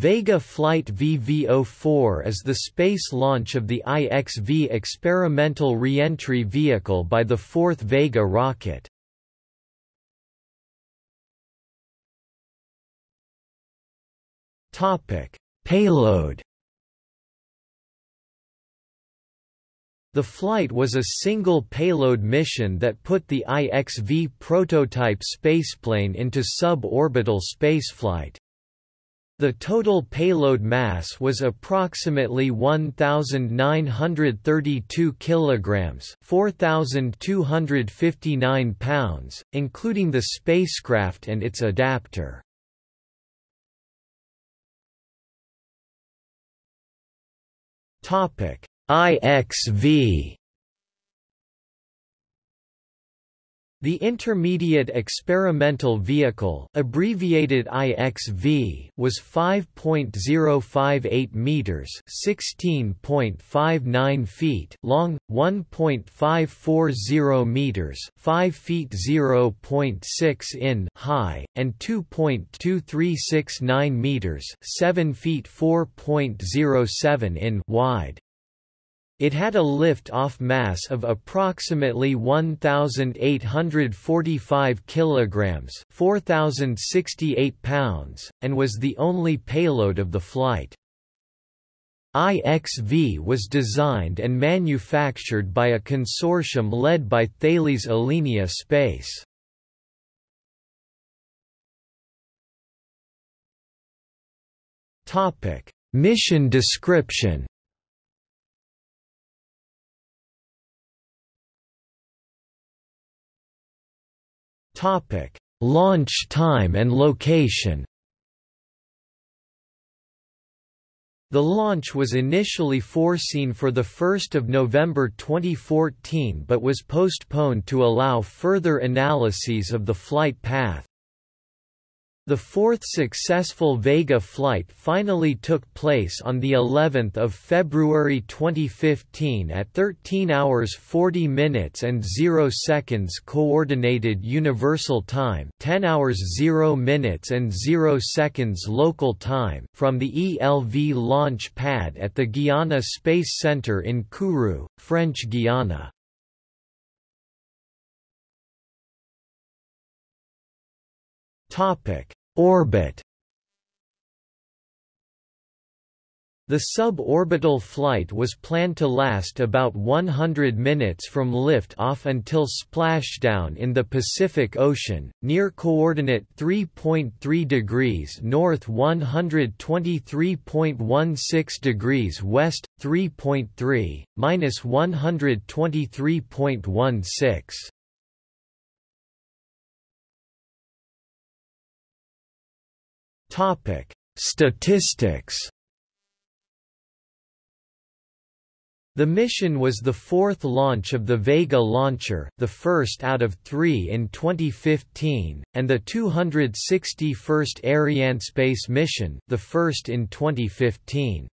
Vega Flight VV-04 is the space launch of the IXV experimental reentry vehicle by the fourth Vega rocket. Payload The flight was a single payload mission that put the IXV prototype spaceplane into suborbital spaceflight. The total payload mass was approximately 1932 kilograms, 4259 pounds, including the spacecraft and its adapter. Topic: IXV The Intermediate Experimental Vehicle abbreviated IXV was 5.058 meters, 16.59 feet long, 1.540 meters, 5 feet 0.6 in high, and 2.2369 meters, 7 feet 4.07 in wide. It had a lift-off mass of approximately 1845 kilograms, 4068 pounds, and was the only payload of the flight. IXV was designed and manufactured by a consortium led by Thales Alenia Space. Topic: Mission description Topic: Launch time and location. The launch was initially foreseen for 1 November 2014 but was postponed to allow further analyses of the flight path. The fourth successful Vega flight finally took place on the 11th of February 2015 at 13 hours 40 minutes and 0 seconds coordinated universal time, 10 hours 0 minutes and 0 seconds local time from the ELV launch pad at the Guiana Space Center in Kourou, French Guiana. Topic Orbit The suborbital flight was planned to last about 100 minutes from lift-off until splashdown in the Pacific Ocean, near coordinate 3.3 degrees north 123.16 degrees west, 3.3, minus 123.16. Topic: Statistics. The mission was the fourth launch of the Vega launcher, the first out of three in 2015, and the 261st Arianespace mission, the first in 2015.